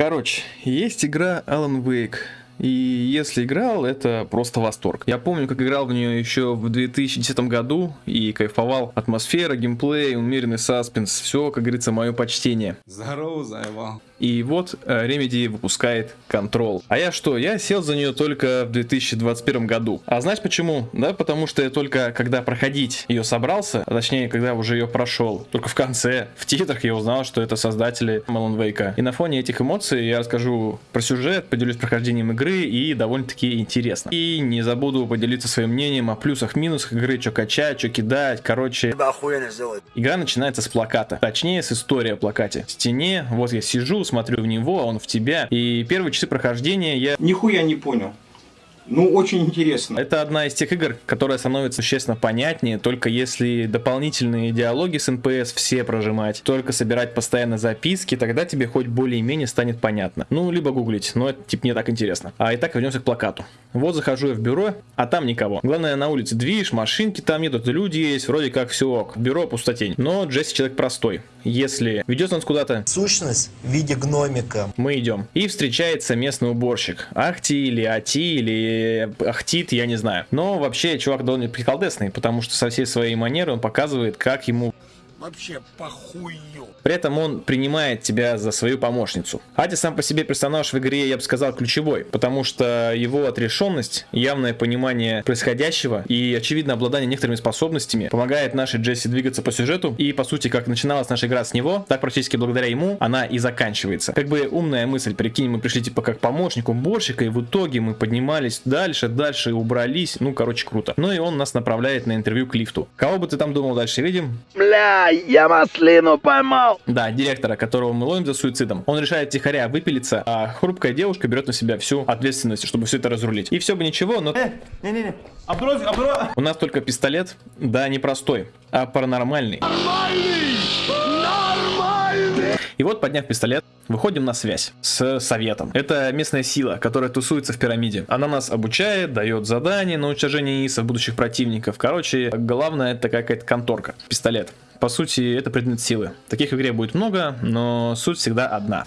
Короче, есть игра Alan Wake. И если играл, это просто восторг. Я помню, как играл в нее еще в 2010 году и кайфовал. Атмосфера, геймплей, умеренный саспенс. Все, как говорится, мое почтение. Здорово, заебал. И вот э, Remedy выпускает Control. А я что? Я сел за нее только в 2021 году. А знаешь почему? Да, потому что я только когда проходить ее собрался, а точнее, когда уже ее прошел, только в конце, в титрах я узнал, что это создатели Alan Wake. И на фоне этих эмоций я расскажу про сюжет, поделюсь прохождением игры и довольно-таки интересно. И не забуду поделиться своим мнением о плюсах, минусах игры, что качать, что кидать, короче. Игра начинается с плаката, точнее с истории о плакате. В стене, вот я сижу, смотрю в него, а он в тебя. И первые часы прохождения я... Нихуя не понял. Ну, очень интересно. Это одна из тех игр, которая становится существенно понятнее, только если дополнительные диалоги с NPC все прожимать, только собирать постоянно записки, тогда тебе хоть более-менее станет понятно. Ну, либо гуглить, но это типа не так интересно. А итак, вернемся к плакату. Вот захожу я в бюро, а там никого. Главное, на улице движ, машинки там едут, люди есть, вроде как все OK. Бюро пустотень. Но Джесси человек простой. Если ведет нас куда-то... Сущность в виде гномика. Мы идем. И встречается местный уборщик. Ахти или Ати или Ахтит, я не знаю. Но вообще чувак довольно приколдесный, потому что со всей своей манеры он показывает, как ему Вообще похую. При этом он принимает тебя за свою помощницу. Ади сам по себе персонаж в игре, я бы сказал, ключевой, потому что его отрешенность, явное понимание происходящего и, очевидно, обладание некоторыми способностями помогает нашей Джесси двигаться по сюжету. И, по сути, как начиналась наша игра с него, так практически благодаря ему она и заканчивается. Как бы умная мысль, прикинь, мы пришли типа как помощник уборщика, и в итоге мы поднимались дальше, дальше убрались, ну, короче, круто. Ну и он нас направляет на интервью к лифту. Кого бы ты там думал дальше видим? Бля, я маслину поймал. Да, директора, которого мы ловим за суицидом. Он решает тихоря выпилиться, а хрупкая девушка берет на себя всю ответственность, чтобы все это разрулить. И все бы ничего, но... Э, не-не-не, обровь, обровь. У нас только пистолет, да, не простой, а паранормальный. Нормальный! Нормальный! И вот, подняв пистолет, выходим на связь с советом. Это местная сила, которая тусуется в пирамиде. Она нас обучает, дает задания на уничтожение ИСов будущих противников. Короче, главное это какая-то конторка. Пистолет по сути, это предмет силы. Таких в игре будет много, но суть всегда одна.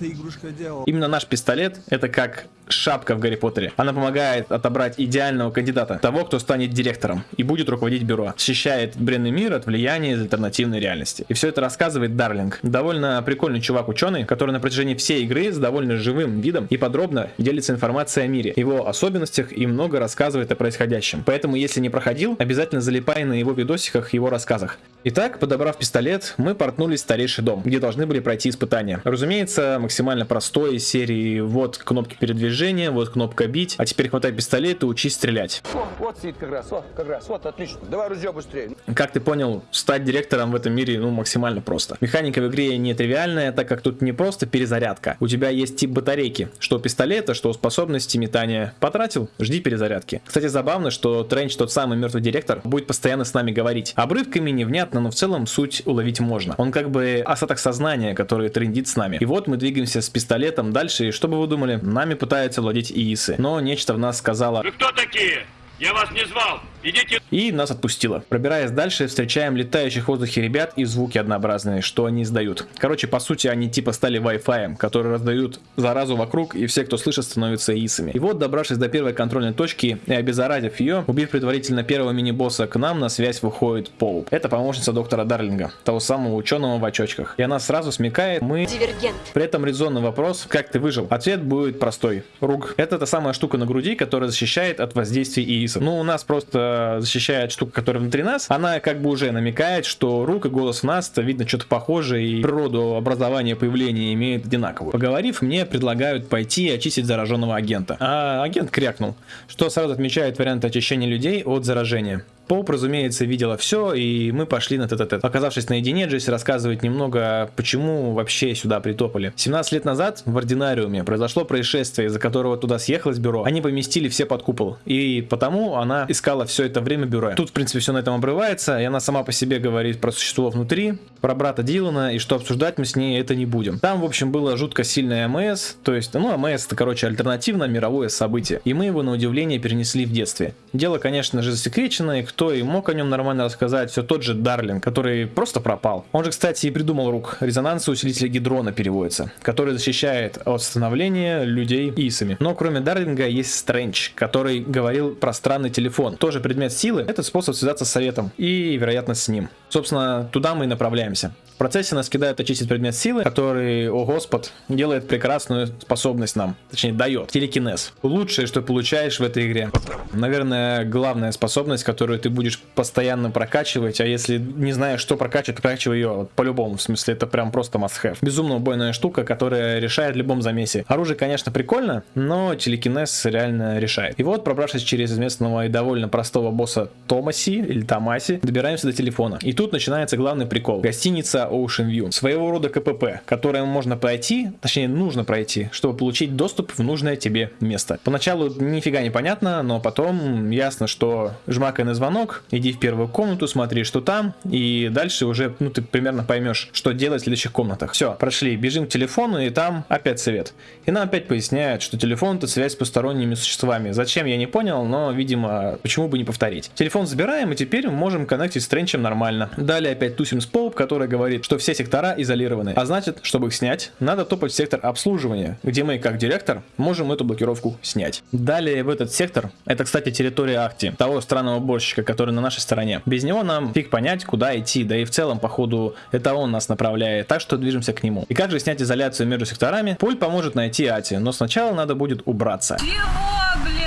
Именно наш пистолет это как шапка в Гарри Поттере. Она помогает отобрать идеального кандидата, того, кто станет директором и будет руководить бюро. Защищает бренный мир от влияния из альтернативной реальности. И все это рассказывает Дарлинг. Довольно прикольный чувак-ученый, который на протяжении всей игры с довольно живым видом и подробно делится информацией о мире, его особенностях и много рассказывает о происходящем. Поэтому, если не проходил, обязательно залипай на его видосиках, его рассказах. Итак, подобрав пистолет, мы портнулись в старейший дом, где должны были пройти испытания. Разумеется, максимально простой серии вот кнопки передвижения, вот кнопка бить, а теперь хватай пистолет и учись стрелять. О, вот сидит как раз, вот, как раз, вот, отлично. Давай ружье быстрее. Как ты понял, стать директором в этом мире, ну, максимально просто. Механика в игре не тривиальная, так как тут не просто перезарядка. У тебя есть тип батарейки, что пистолета, что способности метания. Потратил, жди перезарядки. Кстати, забавно, что Тренч, тот самый мертвый директор, будет постоянно с нами говорить. Обрывками невнятно но в целом суть уловить можно. Он как бы остаток сознания, который трендит с нами. И вот мы двигаемся с пистолетом дальше, и что бы вы думали? Нами пытаются владеть ИИСы. Но нечто в нас сказала... Вы кто такие? Я вас не звал! Идите! И нас отпустило. Пробираясь дальше, встречаем летающих в воздухе ребят и звуки однообразные, что они издают. Короче, по сути, они типа стали Wi-Fi, которые раздают заразу вокруг, и все, кто слышит, становятся исами. И вот, добравшись до первой контрольной точки и обеззаразив ее, убив предварительно первого мини-босса, к нам на связь выходит Поуп. Это помощница доктора Дарлинга, того самого ученого в очочках. И она сразу смекает, мы... Дивергент. При этом резонный вопрос, как ты выжил? Ответ будет простой. Руг. Это та самая штука на груди, которая защищает от воздействия ИИСов. Ну, у нас просто защищает штука, которая внутри нас, она как бы уже намекает, что рук и голос в нас, видно что-то похожее, и природу образования появления имеет одинаковую. Поговорив, мне предлагают пойти и очистить зараженного агента. А агент крякнул, что сразу отмечает вариант очищения людей от заражения. Поуп, разумеется, видела все, и мы пошли на тет-а-тет. Оказавшись наедине, Джесси рассказывает немного, почему вообще сюда притопали. 17 лет назад в Ординариуме произошло происшествие, из-за которого туда съехалось бюро. Они поместили все под купол, и потому она искала все это время бюро. Тут, в принципе, все на этом обрывается, и она сама по себе говорит про существо внутри, про брата Дилана, и что обсуждать мы с ней это не будем. Там, в общем, было жутко сильное АМС, то есть, ну, АМС это, короче, альтернативное мировое событие, и мы его, на удивление, перенесли в детстве. Дело, конечно же, засекречено, и кто и мог о нем нормально рассказать, все тот же Дарлинг, который просто пропал. Он же, кстати, и придумал рук. Резонанс усилителя гидрона переводится, который защищает от становления людей исами. Но кроме Дарлинга есть Стрэндж, который говорил про странный телефон. Тоже предмет силы. Это способ связаться с советом и, вероятно, с ним. Собственно, туда мы и направляемся. В процессе нас кидают очистить предмет силы, который, о господь, делает прекрасную способность нам. Точнее, дает. Телекинез. Лучшее, что получаешь в этой игре. Наверное, главная способность, которую ты будешь постоянно прокачивать, а если не знаешь, что прокачивать, прокачивай ее по-любому. В смысле, это прям просто must-have. Безумно убойная штука, которая решает в любом замесе. Оружие, конечно, прикольно, но телекинез реально решает. И вот, пробравшись через известного и довольно простого босса Томаси, или Томаси, добираемся до телефона. И тут начинается главный прикол. Гостиница Ocean View. Своего рода КПП, которое можно пройти, точнее, нужно пройти, чтобы получить доступ в нужное тебе место. Поначалу нифига не понятно, но потом ясно, что жмакай на звонок, иди в первую комнату, смотри, что там, и дальше уже, ну, ты примерно поймешь, что делать в следующих комнатах. Все, прошли, бежим к телефону, и там опять совет. И нам опять поясняют, что телефон это связь с посторонними существами. Зачем, я не понял, но, видимо, почему бы не повторить. Телефон забираем, и теперь мы можем коннектить с Тренчем нормально. Далее опять тусим с Поуп, который говорит, что все сектора изолированы. А значит, чтобы их снять, надо топать в сектор обслуживания, где мы, как директор, можем эту блокировку снять. Далее в этот сектор, это, кстати, территория Ахти, того странного который на нашей стороне. Без него нам фиг понять, куда идти, да и в целом, походу, это он нас направляет, так что движемся к нему. И как же снять изоляцию между секторами? Пуль поможет найти Ати, но сначала надо будет убраться.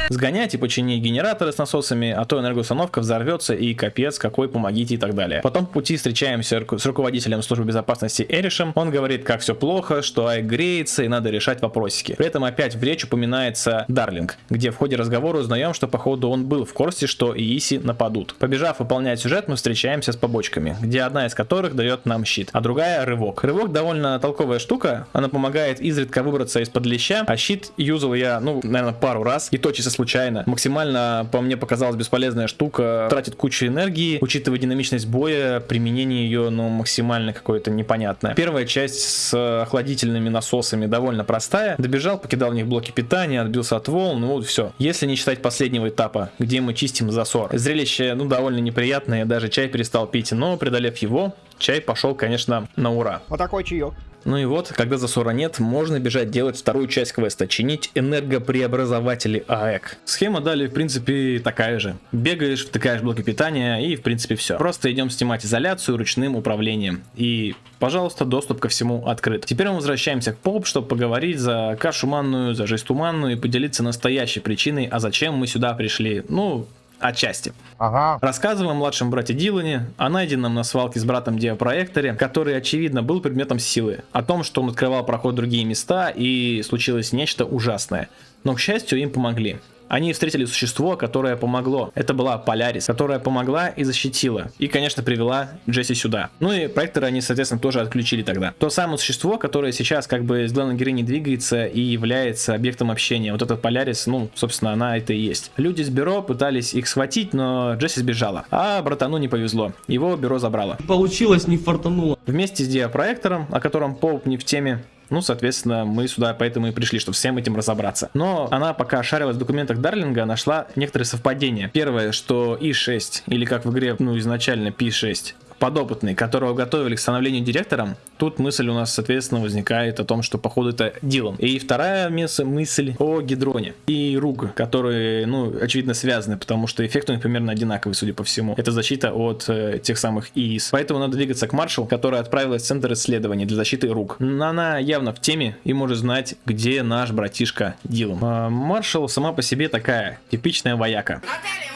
Сгонять и починить генераторы с насосами, а то энергоустановка взорвется и капец какой, помогите и так далее. Потом в пути встречаемся с руководителем службы безопасности Эришем. Он говорит, как все плохо, что Ай греется и надо решать вопросики. При этом опять в речь упоминается Дарлинг, где в ходе разговора узнаем, что походу он был в курсе, что Ииси нападут. Побежав выполнять сюжет, мы встречаемся с побочками, где одна из которых дает нам щит, а другая рывок. Рывок довольно толковая штука, она помогает изредка выбраться из-под леща, а щит юзал я, ну, наверное, пару раз, и то чисто случайно. Максимально, по мне, показалась бесполезная штука, тратит кучу энергии, учитывая динамичность боя, применение ее, ну, максимально какое-то непонятное. Первая часть с охладительными насосами довольно простая. Добежал, покидал в них блоки питания, отбился от волн, ну вот все. Если не считать последнего этапа, где мы чистим засор. Зрелище, ну, довольно неприятное, даже чай перестал пить, но преодолев его, чай пошел, конечно, на ура. Вот такой чаек. Ну и вот, когда засора нет, можно бежать делать вторую часть квеста, чинить энергопреобразователи АЭК. Схема далее, в принципе, такая же. Бегаешь, втыкаешь блоки питания и, в принципе, все. Просто идем снимать изоляцию ручным управлением. И, пожалуйста, доступ ко всему открыт. Теперь мы возвращаемся к поп, чтобы поговорить за кашу манную, за жесть туманную и поделиться настоящей причиной, а зачем мы сюда пришли. Ну, Отчасти. Ага. Рассказываем младшем брате Дилане, о найденном на свалке с братом диапроекторе, который, очевидно, был предметом силы, о том, что он открывал проход в другие места и случилось нечто ужасное. Но, к счастью, им помогли. Они встретили существо, которое помогло. Это была Полярис, которая помогла и защитила. И, конечно, привела Джесси сюда. Ну и проекторы они, соответственно, тоже отключили тогда. То самое существо, которое сейчас как бы с главной героиней двигается и является объектом общения. Вот этот Полярис, ну, собственно, она это и есть. Люди с бюро пытались их схватить, но Джесси сбежала. А братану не повезло. Его бюро забрало. Получилось, не фартануло. Вместе с диапроектором, о котором Поуп не в теме, ну, соответственно, мы сюда поэтому и пришли, чтобы всем этим разобраться. Но она пока шарилась в документах Дарлинга, нашла некоторые совпадения. Первое, что И6, или как в игре, ну, изначально P6, подопытный, которого готовили к становлению директором, тут мысль у нас, соответственно, возникает о том, что походу это Дилан. И вторая мысль о Гидроне и Руг, которые, ну, очевидно связаны, потому что эффект у них примерно одинаковый, судя по всему. Это защита от э, тех самых ИИС. Поэтому надо двигаться к Маршал, которая отправилась в центр исследований для защиты Руг. Она явно в теме и может знать, где наш братишка Дилан. А Маршал сама по себе такая, типичная вояка. Наталья,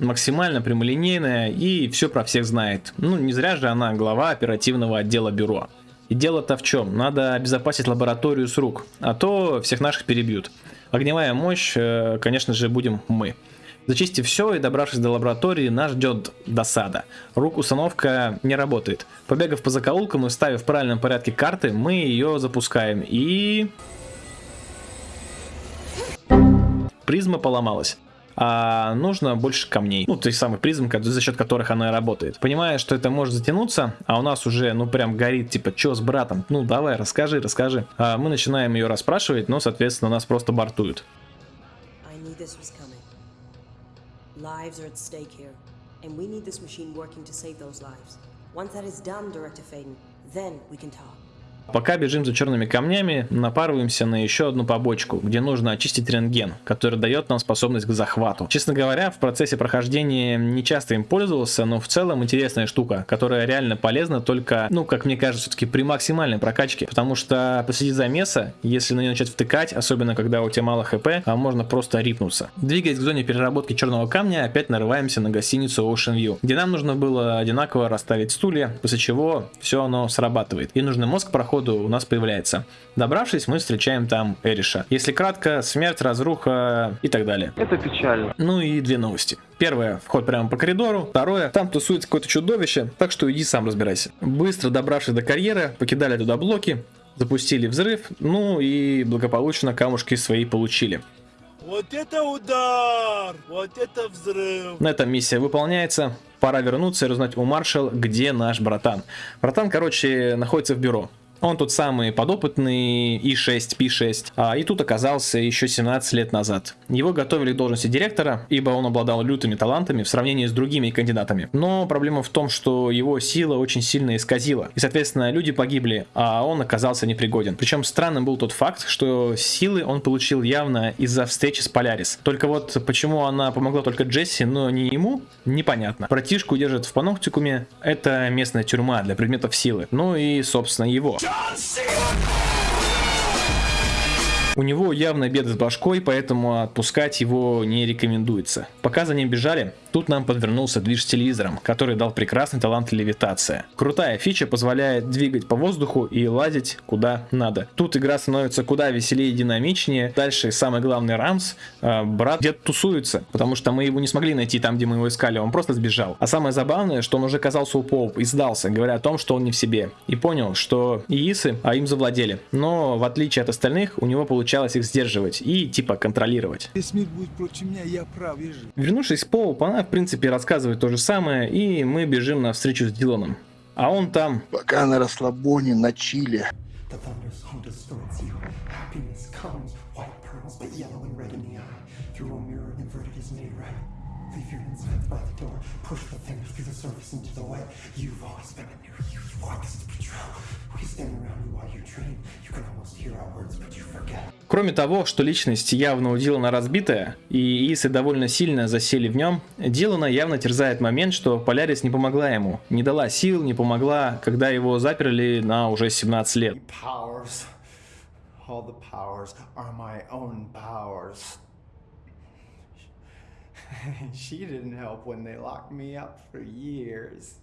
максимально прямолинейная и все про всех знает. Ну, не зря же она глава оперативного отдела бюро. И дело-то в чем? Надо обезопасить лабораторию с рук, а то всех наших перебьют. Огневая мощь, э, конечно же, будем мы. Зачистив все и добравшись до лаборатории, нас ждет досада. Рук установка не работает. Побегав по закоулкам и ставив в правильном порядке карты, мы ее запускаем и... Призма поломалась а нужно больше камней. Ну, то есть самых призм, за счет которых она работает. Понимая, что это может затянуться, а у нас уже, ну, прям горит, типа, что с братом? Ну, давай, расскажи, расскажи. А мы начинаем ее расспрашивать, но, соответственно, нас просто бортуют. Then we can talk. Пока бежим за черными камнями, напарываемся на еще одну побочку, где нужно очистить рентген, который дает нам способность к захвату. Честно говоря, в процессе прохождения не часто им пользовался, но в целом интересная штука, которая реально полезна только, ну, как мне кажется, все-таки при максимальной прокачке, потому что посреди замеса, если на нее начать втыкать, особенно когда у тебя мало хп, а можно просто рипнуться. Двигаясь к зоне переработки черного камня, опять нарываемся на гостиницу Ocean View, где нам нужно было одинаково расставить стулья, после чего все оно срабатывает. И нужный мозг проходит ходу у нас появляется. Добравшись, мы встречаем там Эриша. Если кратко, смерть, разруха и так далее. Это печально. Ну и две новости. Первое, вход прямо по коридору. Второе, там тусуется какое-то чудовище, так что иди сам разбирайся. Быстро добравшись до карьеры, покидали туда блоки, запустили взрыв, ну и благополучно камушки свои получили. Вот это удар! Вот это взрыв! На этом миссия выполняется. Пора вернуться и узнать у маршал, где наш братан. Братан, короче, находится в бюро. Он тот самый подопытный И6, P6, а, и тут оказался еще 17 лет назад. Его готовили к должности директора, ибо он обладал лютыми талантами в сравнении с другими кандидатами. Но проблема в том, что его сила очень сильно исказила, и соответственно люди погибли, а он оказался непригоден. Причем странным был тот факт, что силы он получил явно из-за встречи с Полярис. Только вот почему она помогла только Джесси, но не ему, непонятно. Братишку держат в паноктикуме, это местная тюрьма для предметов силы. Ну и собственно его. У него явно беды с башкой, поэтому отпускать его не рекомендуется. Пока за ним бежали, Тут нам подвернулся движ с телевизором, который дал прекрасный талант левитация. Крутая фича позволяет двигать по воздуху и лазить куда надо. Тут игра становится куда веселее и динамичнее. Дальше самый главный Рамс, э, брат где-то тусуется, потому что мы его не смогли найти там, где мы его искали, он просто сбежал. А самое забавное, что он уже оказался у Поуп и сдался, говоря о том, что он не в себе. И понял, что иисы, а им завладели. Но в отличие от остальных, у него получалось их сдерживать и типа контролировать. Весь мир будет против меня, я прав, вижу. Вернувшись в Поуп, она в принципе рассказывает то же самое, и мы бежим на встречу с Диланом. А он там... Пока на расслабоне, на чиле. The thunder's home distorts you. Happiness comes, white pearls, but yellow and red in the eye. Through a mirror inverted is made right. Leave your insides by the door. Push the fingers through the surface into the white. You've always been a near you. Want this to be true. We stand around you while you dream. You can almost hear our words, but you forget. Кроме того, что личность явно у Дилана разбитая, и Исы довольно сильно засели в нем, Дилана явно терзает момент, что Полярис не помогла ему, не дала сил, не помогла, когда его заперли на уже 17 лет. Powers. All the powers are my own powers. she didn't help when they locked me up for years.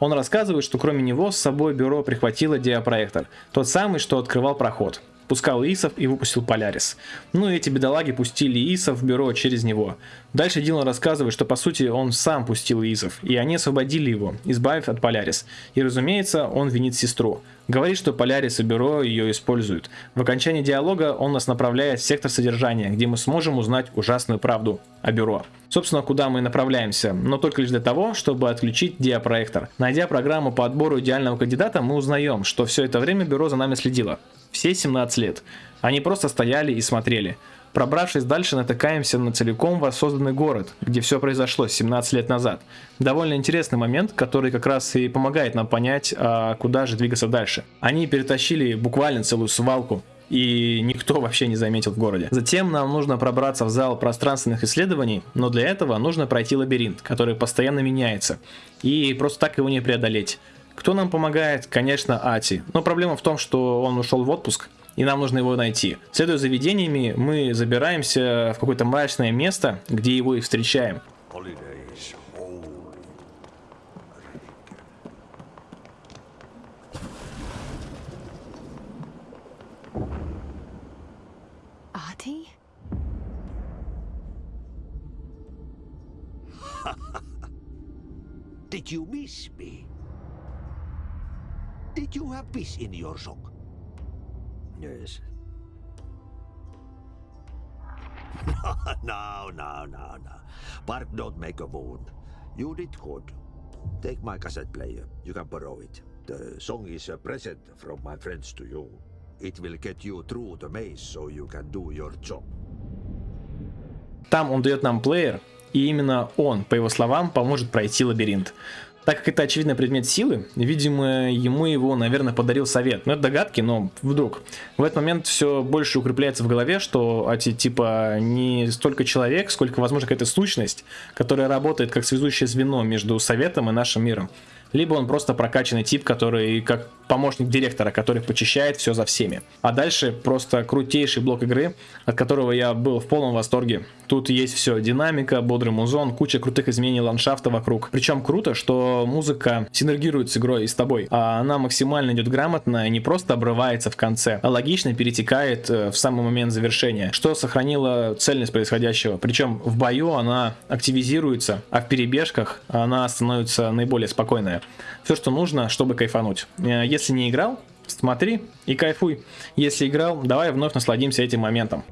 Он рассказывает, что кроме него с собой бюро прихватило диапроектор, тот самый, что открывал проход. Пускал Исов и выпустил Полярис. Ну и эти бедолаги пустили Исов в бюро через него. Дальше Дилан рассказывает, что по сути он сам пустил Исов, и они освободили его, избавив от Полярис. И разумеется, он винит сестру. Говорит, что Полярис и бюро ее используют. В окончании диалога он нас направляет в сектор содержания, где мы сможем узнать ужасную правду о бюро. Собственно, куда мы направляемся, но только лишь для того, чтобы отключить диапроектор. Найдя программу по отбору идеального кандидата, мы узнаем, что все это время бюро за нами следило. Все 17 лет. Они просто стояли и смотрели. Пробравшись дальше, натыкаемся на целиком воссозданный город, где все произошло 17 лет назад. Довольно интересный момент, который как раз и помогает нам понять, а куда же двигаться дальше. Они перетащили буквально целую свалку и никто вообще не заметил в городе. Затем нам нужно пробраться в зал пространственных исследований, но для этого нужно пройти лабиринт, который постоянно меняется, и просто так его не преодолеть. Кто нам помогает? Конечно, Ати. Но проблема в том, что он ушел в отпуск, и нам нужно его найти. Следуя за видениями, мы забираемся в какое-то мрачное место, где его и встречаем. Artie? Did you miss me? Did you have peace in your song? Yes. no, no, no, no. Bark don't make a wound. You did good. Take my cassette player. You can borrow it. The song is a present from my friends to you. It will get you through the maze so you can do your job. Там он дает нам плеер, и именно он, по его словам, поможет пройти лабиринт. Так как это очевидно предмет силы, видимо, ему его, наверное, подарил совет. Ну, это догадки, но вдруг. В этот момент все больше укрепляется в голове, что эти, типа, не столько человек, сколько, возможно, какая-то сущность, которая работает как связующее звено между советом и нашим миром либо он просто прокачанный тип, который как помощник директора, который почищает все за всеми. А дальше просто крутейший блок игры, от которого я был в полном восторге. Тут есть все, динамика, бодрый музон, куча крутых изменений ландшафта вокруг. Причем круто, что музыка синергирует с игрой и с тобой, а она максимально идет грамотно и не просто обрывается в конце, а логично перетекает э, в самый момент завершения, что сохранило цельность происходящего. Причем в бою она активизируется, а в перебежках она становится наиболее спокойная. Все, что нужно, чтобы кайфануть. Э, если не играл, смотри и кайфуй. Если играл, давай вновь насладимся этим моментом.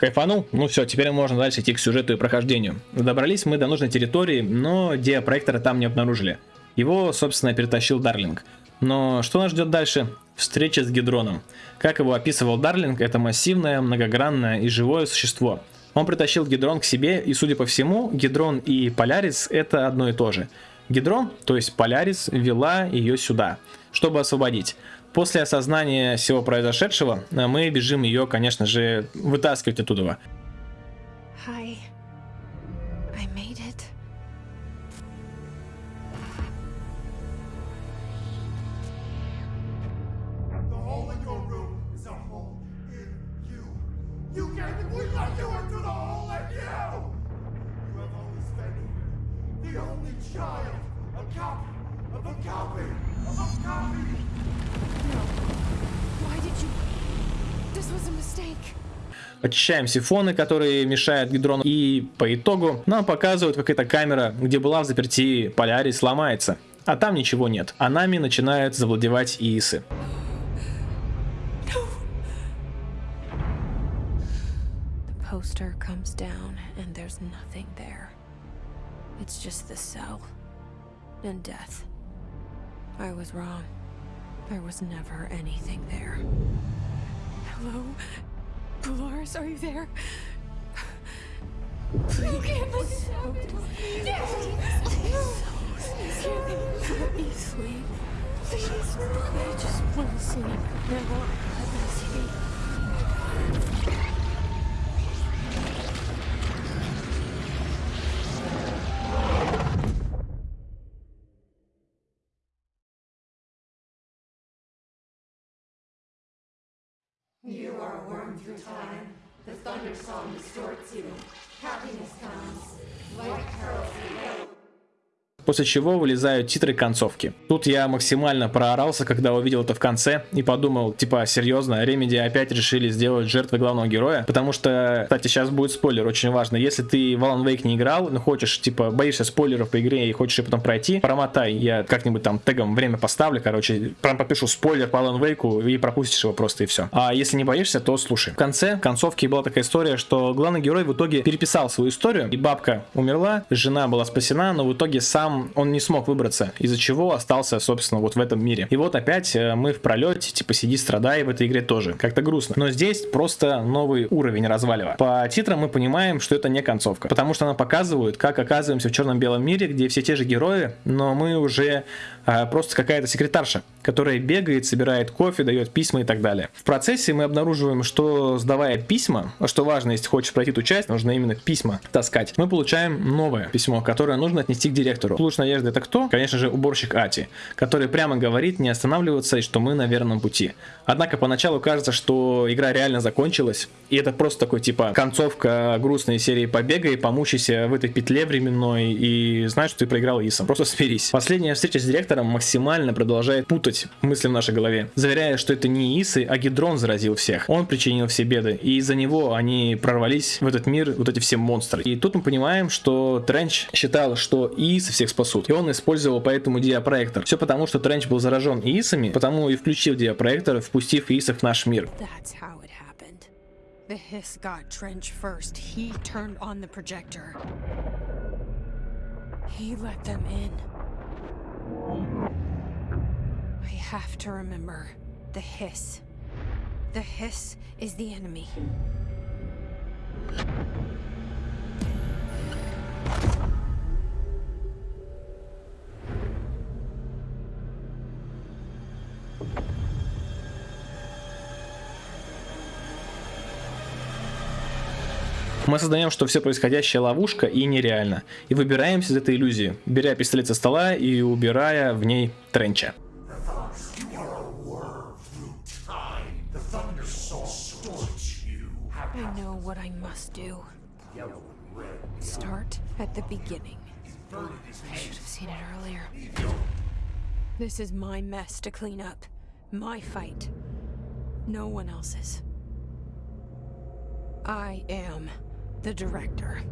Кайфанул? Ну все, теперь можно дальше идти к сюжету и прохождению. Добрались мы до нужной территории, но диапроектора там не обнаружили. Его, собственно, перетащил Дарлинг. Но что нас ждет дальше? Встреча с Гидроном. Как его описывал Дарлинг, это массивное, многогранное и живое существо. Он притащил Гидрон к себе, и судя по всему, Гидрон и Полярис это одно и то же. Гидрон, то есть Полярис, вела ее сюда, чтобы освободить. После осознания всего произошедшего, мы бежим ее, конечно же, вытаскивать оттуда. Hi. Очищаем сифоны, которые мешают гидрону. И по итогу нам показывают, как эта камера, где была в заперти Полярис, ломается. А там ничего нет. А нами начинают завладевать ИИСы. The poster comes down and there's nothing there. It's just the cell. And death. I was wrong. There was never anything there. Hello? Polaris, are you there? Please. Get us out. Please. Let me sleep. Please. I just want to sleep. Now, let me sleep. You are a worm through time. The thunder song distorts you. Happiness comes. Pearls and yellow. После чего вылезают титры концовки. Тут я максимально проорался, когда увидел это в конце и подумал, типа, серьезно, Ремеди опять решили сделать жертвой главного героя, потому что, кстати, сейчас будет спойлер, очень важно, если ты в Alan Wake не играл, но хочешь, типа, боишься спойлеров по игре и хочешь ее потом пройти, промотай, я как-нибудь там тегом время поставлю, короче, прям подпишу спойлер по Alan Wake и пропустишь его просто и все. А если не боишься, то слушай. В конце концовки была такая история, что главный герой в итоге переписал свою историю, и бабка умерла, жена была спасена, но в итоге сам он не смог выбраться, из-за чего остался, собственно, вот в этом мире. И вот опять э, мы в пролете, типа сиди страдай в этой игре тоже. Как-то грустно. Но здесь просто новый уровень развалива. По титрам мы понимаем, что это не концовка, потому что она показывает, как оказываемся в черном-белом мире, где все те же герои, но мы уже а, просто какая-то секретарша, которая бегает, собирает кофе, дает письма и так далее. В процессе мы обнаруживаем, что сдавая письма, что важно, если хочешь пройти эту часть, нужно именно письма таскать, мы получаем новое письмо, которое нужно отнести к директору. Луч надежды это кто? Конечно же, уборщик Ати, который прямо говорит не останавливаться и что мы на верном пути. Однако поначалу кажется, что игра реально закончилась, и это просто такой типа концовка грустной серии побега и помучайся в этой петле временной и знаешь, что ты проиграл Исом. Просто смирись. Последняя встреча с директором максимально продолжает путать мысли в нашей голове, заверяя, что это не Исы, а Гидрон заразил всех. Он причинил все беды, и из-за него они прорвались в этот мир, вот эти все монстры. И тут мы понимаем, что Тренч считал, что Исы всех спасут, и он использовал поэтому диапроектор. Все потому, что Тренч был заражен Иисами, потому и включил диапроектор, впустив Иисов в наш мир. The hiss is the enemy. Мы осознаем, что все происходящее ловушка и нереально, и выбираемся из этой иллюзии, беря пистолет со стола и убирая в ней Тренча. I am the director.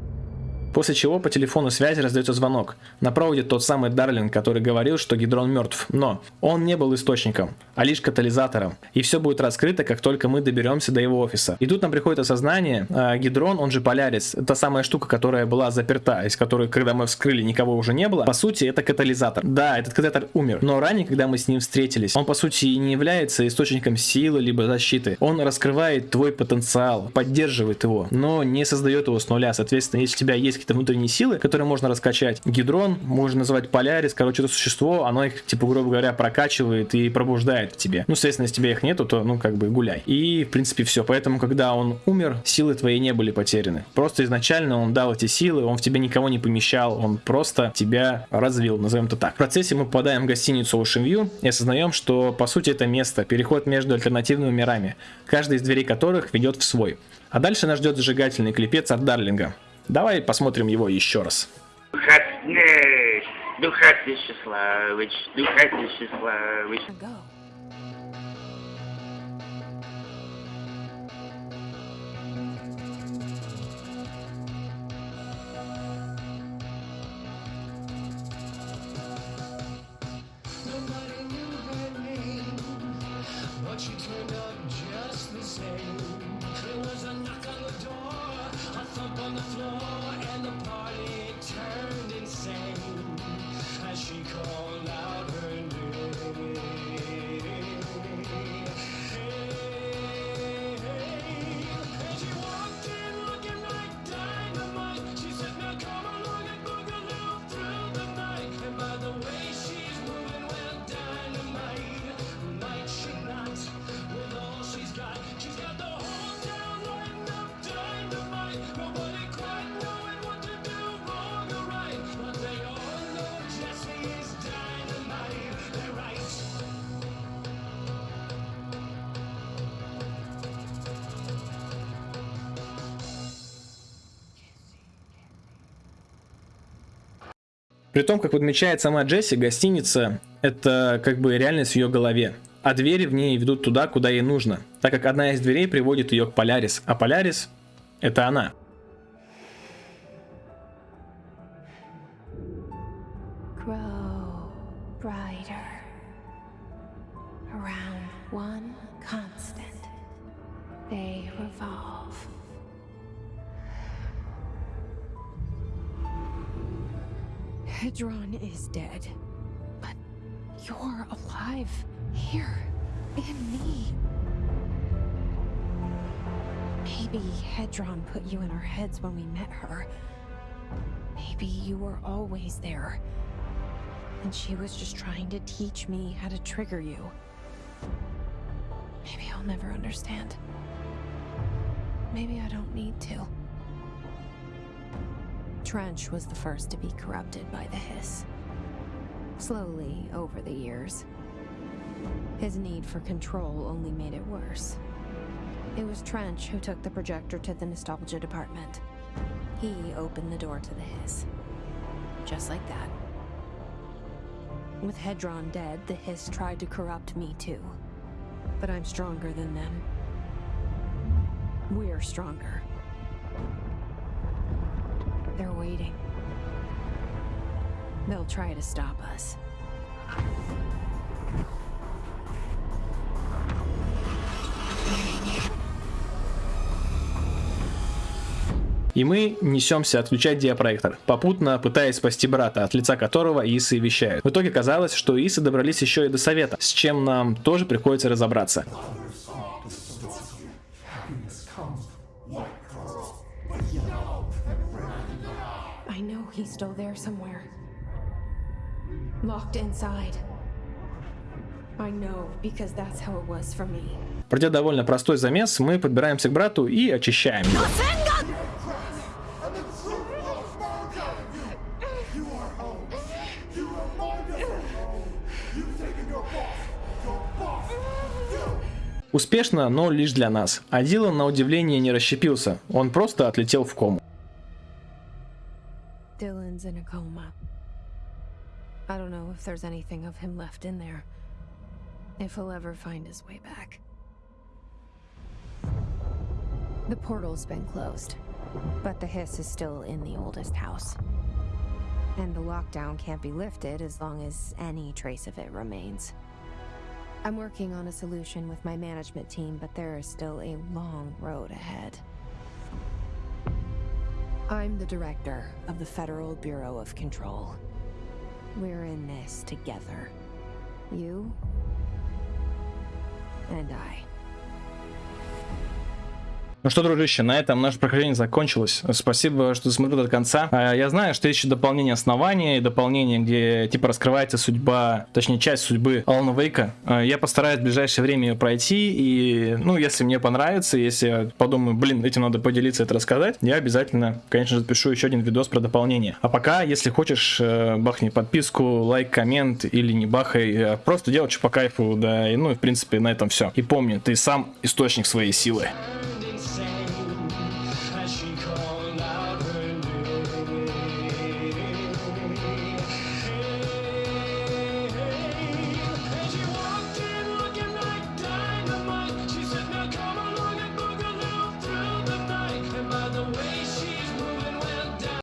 После чего по телефону связи раздается звонок. На проводе тот самый Дарлинг, который говорил, что Гидрон мертв. Но он не был источником, а лишь катализатором. И все будет раскрыто, как только мы доберемся до его офиса. И тут нам приходит осознание, э, Гидрон, он же Полярис, та самая штука, которая была заперта, из которой, когда мы вскрыли, никого уже не было. По сути, это катализатор. Да, этот катализатор умер. Но ранее, когда мы с ним встретились, он по сути и не является источником силы либо защиты. Он раскрывает твой потенциал, поддерживает его, но не создает его с нуля. Соответственно, если у тебя есть какие-то внутренние силы, которые можно раскачать, гидрон, можно называть полярис, короче, это существо, оно их, типа, грубо говоря, прокачивает и пробуждает в тебе. Ну, соответственно, если тебя их нету, то, ну, как бы гуляй. И, в принципе, все. Поэтому, когда он умер, силы твои не были потеряны. Просто изначально он дал эти силы, он в тебе никого не помещал, он просто тебя развил, назовем это так. В процессе мы попадаем в гостиницу Ocean View и осознаем, что, по сути, это место, переход между альтернативными мирами, каждый из дверей которых ведет в свой. А дальше нас ждет зажигательный клипец от Дарлинга. Давай посмотрим его еще раз. Духатный, Духатный Счастливыч, Духатный При том, как подмечает сама Джесси, гостиница – это как бы реальность в ее голове. А двери в ней ведут туда, куда ей нужно, так как одна из дверей приводит ее к Полярис, а Полярис – это она. Teach me how to trigger you. Maybe I'll never understand. Maybe I don't need to. Trench was the first to be corrupted by the Hiss. Slowly, over the years. His need for control only made it worse. It was Trench who took the projector to the Nostalgia department. He opened the door to the Hiss. Just like that. With Hedron dead, the Hiss tried to corrupt me too. But I'm stronger than them. We're stronger. They're waiting. They'll try to stop us. И мы несемся отключать диапроектор, попутно пытаясь спасти брата, от лица которого Исы вещают. В итоге казалось, что Исы добрались еще и до совета, с чем нам тоже приходится разобраться. I know he's still there somewhere. Locked inside. I know, because that's how it was for me. Пройдя довольно простой замес, мы подбираемся к брату и очищаем его. Успешно, но лишь для нас. А Дилан на удивление не расщепился, он просто отлетел в кому. Dylan's in a coma. I don't know if there's anything of him left in there. If he'll ever find his way back. The portal's been closed. But the hiss is still in the oldest house. And the lockdown can't be lifted as long as any trace of it remains. I'm working on a solution with my management team, but there is still a long road ahead. I'm the director of the Federal Bureau of Control. We're in this together. You and I. Ну что, дружище, на этом наше прохождение закончилось. Спасибо, что смотрел до конца. А, я знаю, что есть еще дополнение основания и дополнение, где типа раскрывается судьба, точнее часть судьбы Алана Вейка. А, я постараюсь в ближайшее время ее пройти, и, ну, если мне понравится, если я подумаю, блин, этим надо поделиться, это рассказать, я обязательно, конечно же, запишу еще один видос про дополнение. А пока, если хочешь, э, бахни подписку, лайк, коммент или не бахай, э, просто делай что по кайфу, да, и ну, в принципе на этом все. И помни, ты сам источник своей силы.